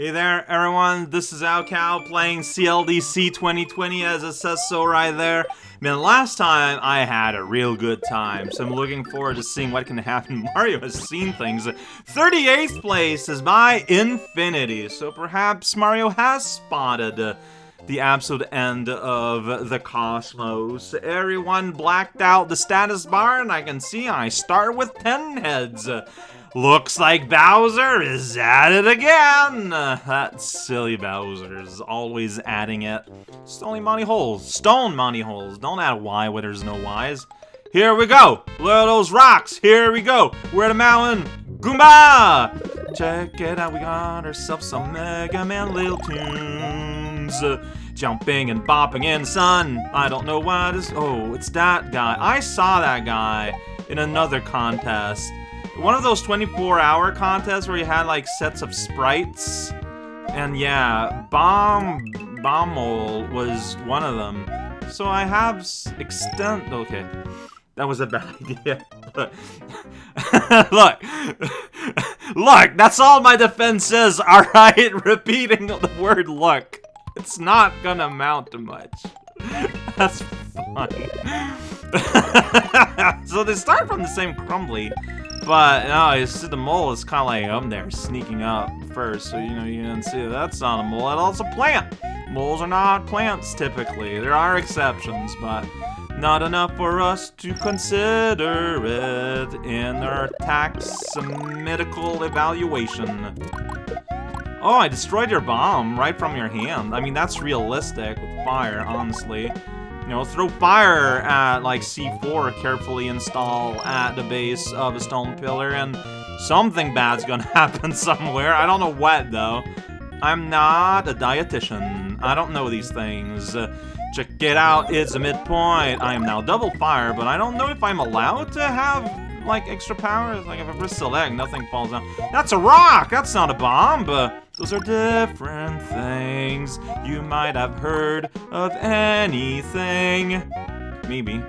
Hey there, everyone. This is raocow playing CLDC 2020 as it says so right there. Man, last time I had a real good time, so I'm looking forward to seeing what can happen. Mario has seen things. 38th place is by Infinity, so perhaps Mario has spotted the absolute end of the cosmos. Everyone blacked out the status bar, and I can see I start with 10 heads. Looks like Bowser is at it again! That silly Bowser is always adding it. Stony money holes. Stone money holes. Don't add Y where there's no Ys. Here we go! Look at those rocks! Here we go! We're at a mountain! Goomba! Check it out, we got ourselves some Mega Man little tunes. Jumping and bopping in sun. I don't know why this- Oh, it's that guy. I saw that guy in another contest one of those 24-hour contests where you had, like, sets of sprites. And yeah, Bomb... Bommel was one of them. So I have extent... Okay. That was a bad idea. Look. look, that's all my defense is, alright? Repeating the word look. It's not gonna amount to much. That's funny. so they start from the same crumbly. But, no, you see the mole is kind of like up there, sneaking up first. So, you know, you can see that's not a mole, that's a plant. Moles are not plants, typically. There are exceptions, but not enough for us to consider it in our taxonomical evaluation. Oh, I destroyed your bomb right from your hand. I mean, that's realistic with fire, honestly. You know, throw fire at, like, C4 carefully install at the base of a stone pillar, and something bad's gonna happen somewhere. I don't know what, though. I'm not a dietitian. I don't know these things. Uh, check it out, it's a midpoint. I am now double fire, but I don't know if I'm allowed to have, like, extra powers. Like, if I press select, nothing falls down. That's a rock! That's not a bomb, but... Those are different things. You might have heard of anything. Maybe.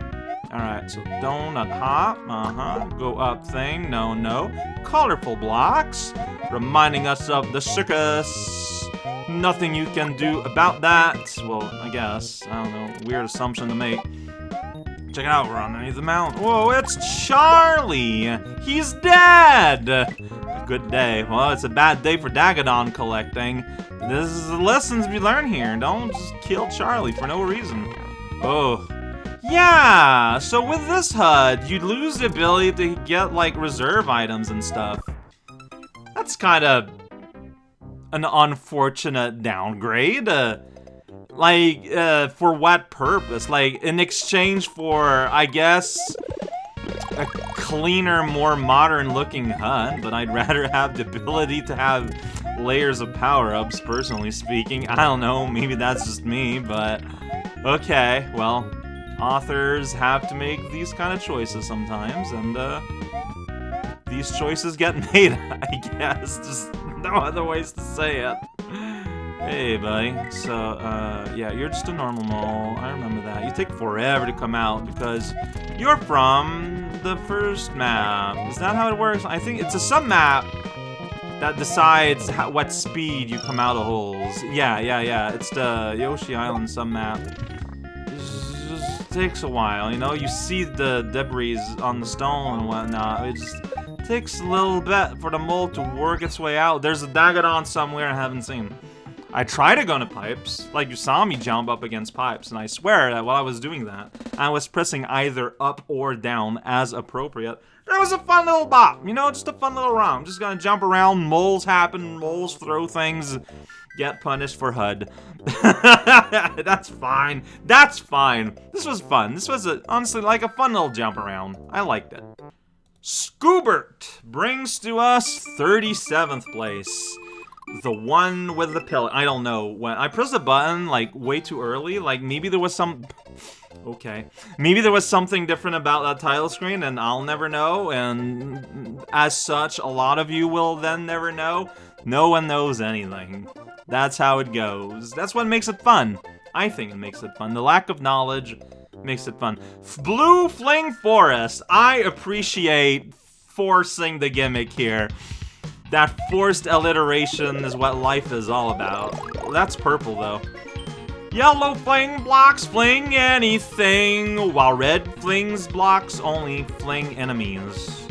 Alright, so donut hop, uh-huh. Go up thing, no, no. Colorful blocks, reminding us of the circus. Nothing you can do about that. Well, I guess. I don't know. Weird assumption to make. Check it out, we're underneath the mountain. Whoa, it's Charlie! He's dead! Good day. Well, it's a bad day for Dagadon collecting. This is the lessons we learn here. Don't just kill Charlie for no reason. Oh. Yeah, so with this HUD, you lose the ability to get, like, reserve items and stuff. That's kind of an unfortunate downgrade. Uh, like, uh, for what purpose? Like, in exchange for, I guess, a cleaner, more modern-looking HUD, but I'd rather have the ability to have layers of power-ups, personally speaking. I don't know, maybe that's just me, but... Okay, well, authors have to make these kind of choices sometimes, and, uh... These choices get made, I guess. Just no other ways to say it. Hey, buddy. So, uh, yeah, you're just a normal mole. I remember that. You take forever to come out because you're from the first map. Is that how it works? I think it's a sub-map that decides how, what speed you come out of holes. Yeah, yeah, yeah. It's the Yoshi Island sub-map. It just takes a while, you know? You see the debris on the stone and whatnot. It just takes a little bit for the mole to work its way out. There's a Dagadon somewhere I haven't seen. I try to go into pipes, like you saw me jump up against pipes, and I swear that while I was doing that, I was pressing either up or down as appropriate. It was a fun little bop, you know, just a fun little round. Just gonna jump around, moles happen, moles throw things, get punished for HUD. That's fine. That's fine. This was fun. This was, a, honestly, like a fun little jump around. I liked it. Scoobert brings to us 37th place the one with the pill. I don't know. When I pressed the button, like, way too early, like, maybe there was some... Okay. Maybe there was something different about that title screen, and I'll never know, and as such, a lot of you will then never know. No one knows anything. That's how it goes. That's what makes it fun. I think it makes it fun. The lack of knowledge makes it fun. Blue Fling Forest. I appreciate forcing the gimmick here. That forced alliteration is what life is all about. That's purple, though. Yellow fling blocks fling anything, while red flings blocks only fling enemies.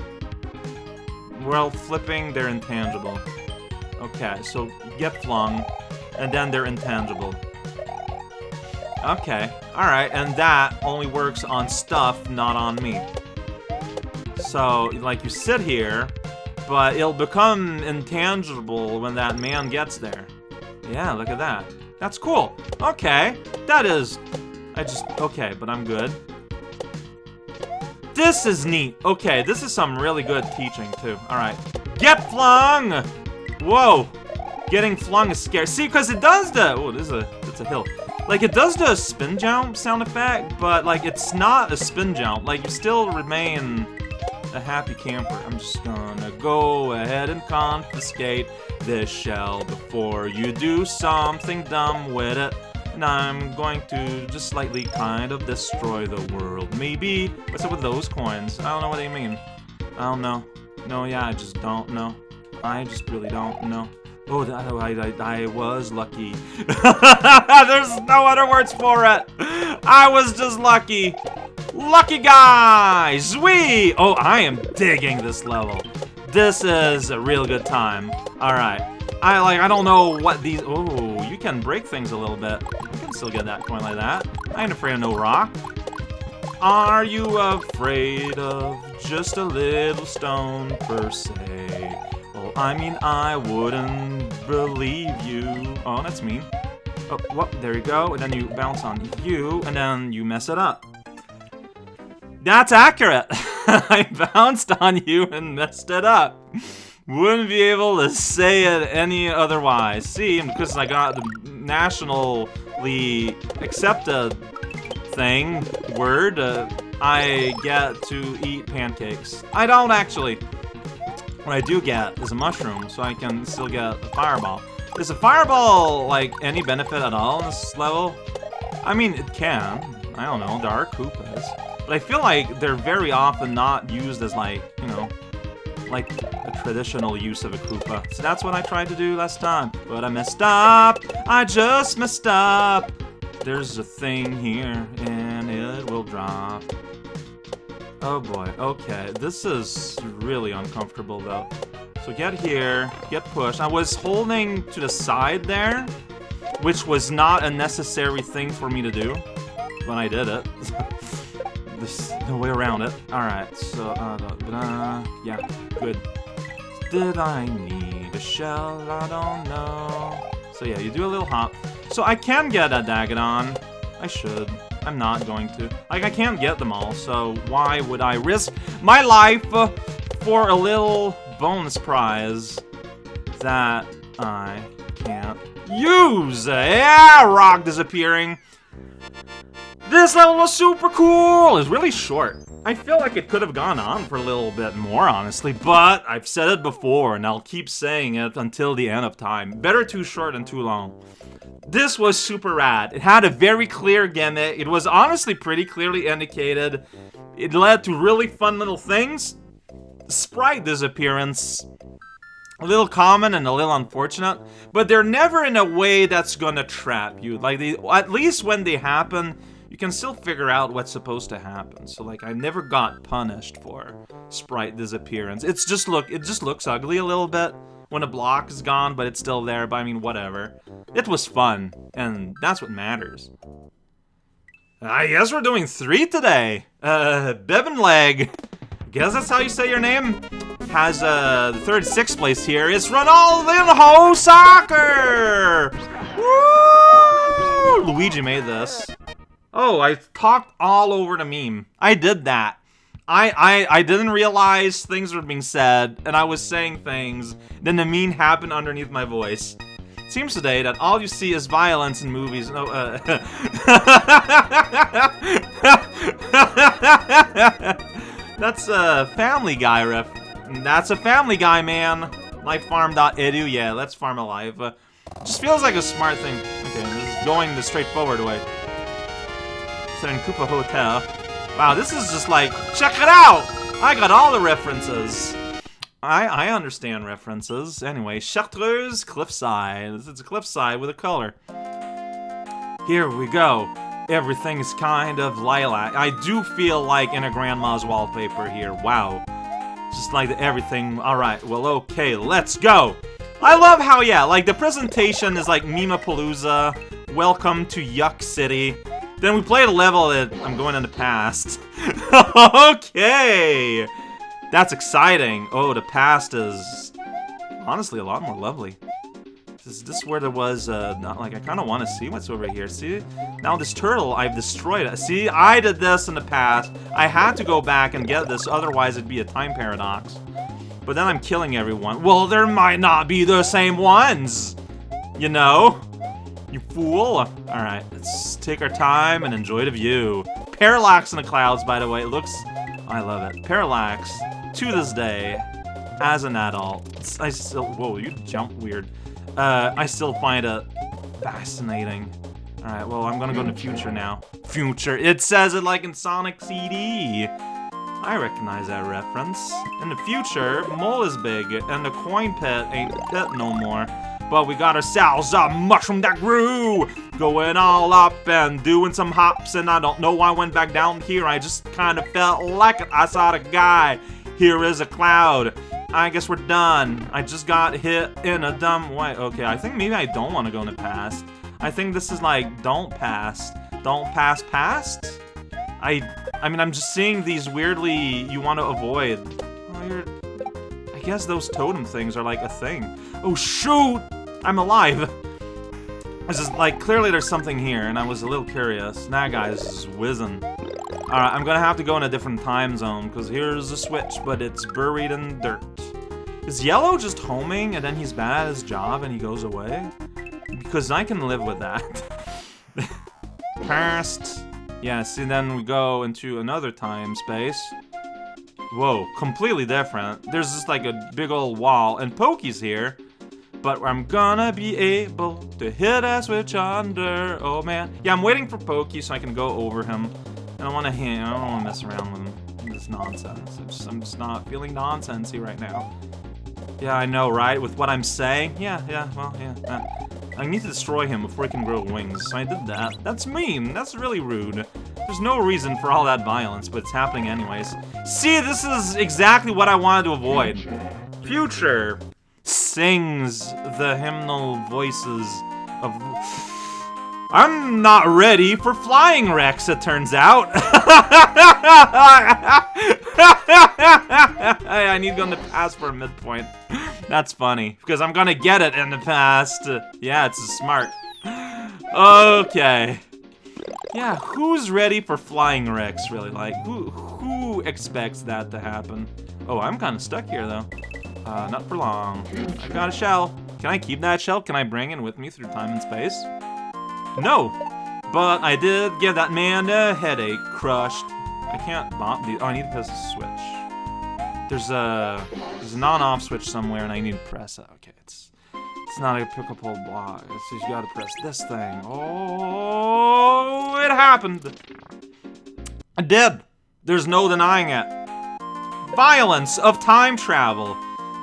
Well, flipping, they're intangible. Okay, so get flung, and then they're intangible. Okay, alright, and that only works on stuff, not on me. So, like, you sit here, but it'll become intangible when that man gets there. Yeah, look at that. That's cool. Okay, that is... I just... Okay, but I'm good. This is neat. Okay, this is some really good teaching, too. Alright. Get flung! Whoa! Getting flung is scary. See, because it does the... Oh, this is a... It's a hill. Like, it does the spin jump sound effect, but, like, it's not a spin jump. Like, you still remain a happy camper. I'm just gonna go ahead and confiscate this shell before you do something dumb with it. And I'm going to just slightly kind of destroy the world. Maybe. What's up with those coins? I don't know what they mean. I don't know. No, yeah, I just don't know. I just really don't know. Oh, I, I, I was lucky. There's no other words for it. I was just lucky. Lucky guys! We! Oh, I am digging this level. This is a real good time. Alright. I like I don't know what these oh you can break things a little bit. You can still get that coin like that. I ain't afraid of no rock. Are you afraid of just a little stone per se? Well, I mean I wouldn't believe you. Oh, that's mean. Oh, what? There you go. And then you bounce on you, and then you mess it up. That's accurate. I bounced on you and messed it up. Wouldn't be able to say it any otherwise. See, because I got the nationally accepted thing, word, uh, I get to eat pancakes. I don't actually. What I do get is a mushroom, so I can still get a fireball. Is a fireball, like, any benefit at all in this level? I mean, it can. I don't know, there are Koopas. But I feel like they're very often not used as like, you know, like a traditional use of a Koopa. So that's what I tried to do last time. But I messed up! I just messed up! There's a thing here, and it will drop. Oh boy, okay. This is really uncomfortable though. So get here, get pushed. I was holding to the side there, which was not a necessary thing for me to do, but I did it. There's no way around it. Alright, so, uh, uh, yeah, good. Did I need a shell? I don't know. So yeah, you do a little hop. So I can get a Dagadon. I should. I'm not going to. Like, I can't get them all, so why would I risk my life for a little bonus prize that I can't use? Yeah, rock disappearing. This level was super cool! It's really short. I feel like it could have gone on for a little bit more, honestly, but I've said it before, and I'll keep saying it until the end of time. Better too short than too long. This was super rad. It had a very clear gimmick. It was honestly pretty clearly indicated. It led to really fun little things. Sprite disappearance. A little common and a little unfortunate, but they're never in a way that's gonna trap you. Like, they, at least when they happen, can still figure out what's supposed to happen. So like I never got punished for sprite disappearance. It's just look it just looks ugly a little bit when a block is gone, but it's still there, but I mean whatever. It was fun, and that's what matters. I guess we're doing three today. Uh Bevan Leg. Guess that's how you say your name? Has uh third sixth place here. It's Ronaldinho Soccer! Woo! Luigi made this. Oh, I talked all over the meme. I did that. I, I, I didn't realize things were being said, and I was saying things, then the meme happened underneath my voice. It seems today that all you see is violence in movies. No, uh, That's a Family Guy riff. That's a Family Guy, man. Lifefarm.edu, yeah, let's farm alive. Uh, just feels like a smart thing. Okay, going the straightforward way. Koopa Hotel. Wow, this is just like, check it out! I got all the references. I, I understand references. Anyway, Chartreuse Cliffside. It's a cliffside with a color. Here we go. Everything's kind of lilac. I do feel like in a grandma's wallpaper here. Wow. Just like everything. Alright, well, okay, let's go. I love how, yeah, like the presentation is like Mimapalooza. Welcome to Yuck City. Then we played a level that I'm going in the past. okay! That's exciting. Oh, the past is honestly a lot more lovely. Is this where there was, uh, not like, I kind of want to see what's over here. See? Now this turtle, I've destroyed it. See, I did this in the past. I had to go back and get this, otherwise it'd be a time paradox. But then I'm killing everyone. Well, there might not be the same ones! You know? You fool. Alright, let's take our time and enjoy the view. Parallax in the clouds, by the way. It looks... I love it. Parallax, to this day, as an adult, I still... Whoa, you jump weird. Uh, I still find it fascinating. Alright, well, I'm gonna go to future now. Future. It says it like in Sonic CD. I recognize that reference. In the future, Mole is big, and the coin pit ain't pit no more. But we got ourselves a mushroom that grew! Going all up and doing some hops, and I don't know why I went back down here. I just kind of felt like it. I saw the guy. Here is a cloud. I guess we're done. I just got hit in a dumb way. Okay, I think maybe I don't want to go in the past. I think this is like, don't pass. Don't pass past? I I mean, I'm just seeing these weirdly you want to avoid. Oh, I guess those totem things are like a thing. Oh, shoot! I'm alive! This is like, clearly there's something here, and I was a little curious. Nah, guys, is whizzing. Alright, I'm gonna have to go in a different time zone, because here's a switch, but it's buried in dirt. Is Yellow just homing, and then he's bad at his job, and he goes away? Because I can live with that. Past. Yeah, see, then we go into another time space. Whoa, completely different. There's just like a big old wall, and Pokey's here. But I'm gonna be able to hit a switch under. Oh man. Yeah, I'm waiting for Pokey so I can go over him. I don't want to hit. I don't want to mess around with. This nonsense. I'm just, I'm just not feeling nonsensey right now. Yeah, I know, right? With what I'm saying? Yeah, yeah, well, yeah. I need to destroy him before he can grow wings, so I did that. That's mean. That's really rude. There's no reason for all that violence, but it's happening anyways. See, this is exactly what I wanted to avoid. Future sings the hymnal voices of... I'm not ready for flying Rex, it turns out. Hey, I need to go in the past for a midpoint. That's funny, because I'm gonna get it in the past. Yeah, it's smart. Okay. Yeah, who's ready for flying Rex, really? Like, who, who expects that to happen? Oh, I'm kind of stuck here, though. Uh, not for long. I got a shell. Can I keep that shell? Can I bring it with me through time and space? No! But I did give that man a headache. Crushed. I can't bomb the- oh, I need to press a switch. There's a- there's a non-off switch somewhere and I need to press it. Okay, it's- it's not a pickable block. It's just you gotta press this thing. Oh, it happened! I did! There's no denying it. Violence of time travel.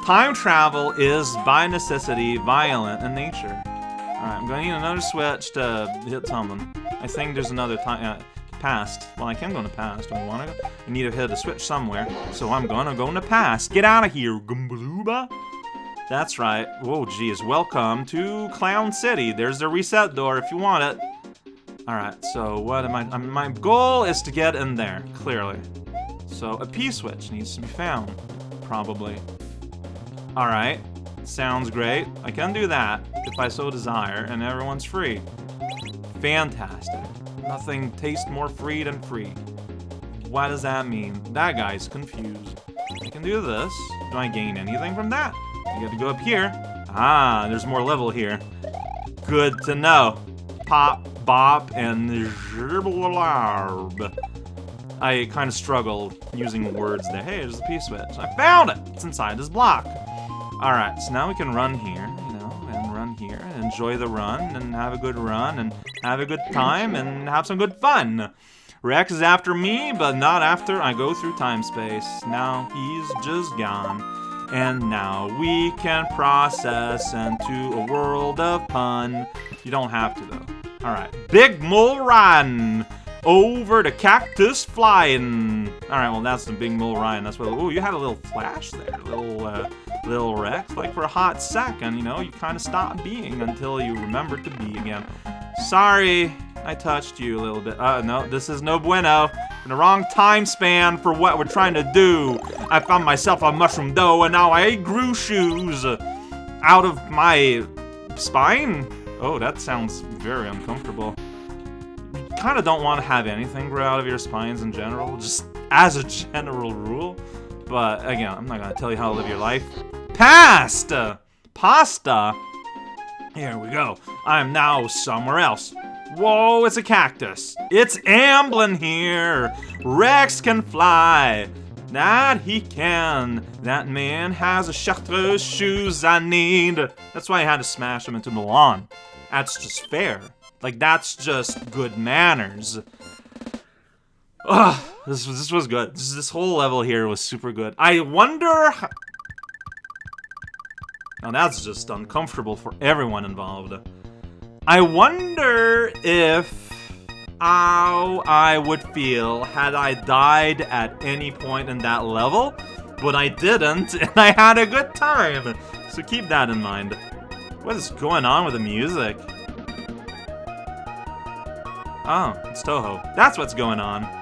Time travel is, by necessity, violent in nature. Alright, I'm gonna need another switch to hit something. I think there's another time, uh, past. Well, I can go in the past. I wanna go? I need to hit a switch somewhere, so I'm gonna go in the past. Get out of here, Gumbalooba! That's right. Whoa, geez. Welcome to Clown City. There's the reset door if you want it. Alright, so what am I... Um, my goal is to get in there, clearly. So, a P-switch needs to be found. Probably. Alright. Sounds great. I can do that, if I so desire, and everyone's free. Fantastic. Nothing tastes more free than free. What does that mean? That guy's confused. I can do this. Do I gain anything from that? I get to go up here. Ah, there's more level here. Good to know. Pop, bop, and zhiblarb. I kind of struggled using words there. Hey, there's a P-switch. I found it! It's inside this block. Alright, so now we can run here, you know, and run here, and enjoy the run, and have a good run, and have a good time, and have some good fun. Rex is after me, but not after I go through time space. Now he's just gone. And now we can process into a world of pun. You don't have to though. Alright. Big Mole Run! Over the cactus flying. Alright, well that's the Big Mole Ryan. That's what oh you had a little flash there. Little uh little Rex. Like for a hot second, you know, you kinda stop being until you remember to be again. Sorry, I touched you a little bit. Uh, no, this is no bueno. In the wrong time span for what we're trying to do. I found myself a mushroom dough and now I grew shoes out of my spine. Oh, that sounds very uncomfortable. You kind of don't want to have anything grow out of your spines in general, just as a general rule. But again, I'm not going to tell you how to live your life. Pasta! Pasta? Here we go. I am now somewhere else. Whoa, it's a cactus. It's Amblin here. Rex can fly. That he can. That man has a chartreuse shoes I need. That's why I had to smash him into the lawn. That's just fair. Like, that's just good manners. Ugh, this, this was good. This, this whole level here was super good. I wonder... Now that's just uncomfortable for everyone involved. I wonder if how I would feel had I died at any point in that level, but I didn't, and I had a good time. So keep that in mind. What is going on with the music? Oh, it's Touhou. That's what's going on.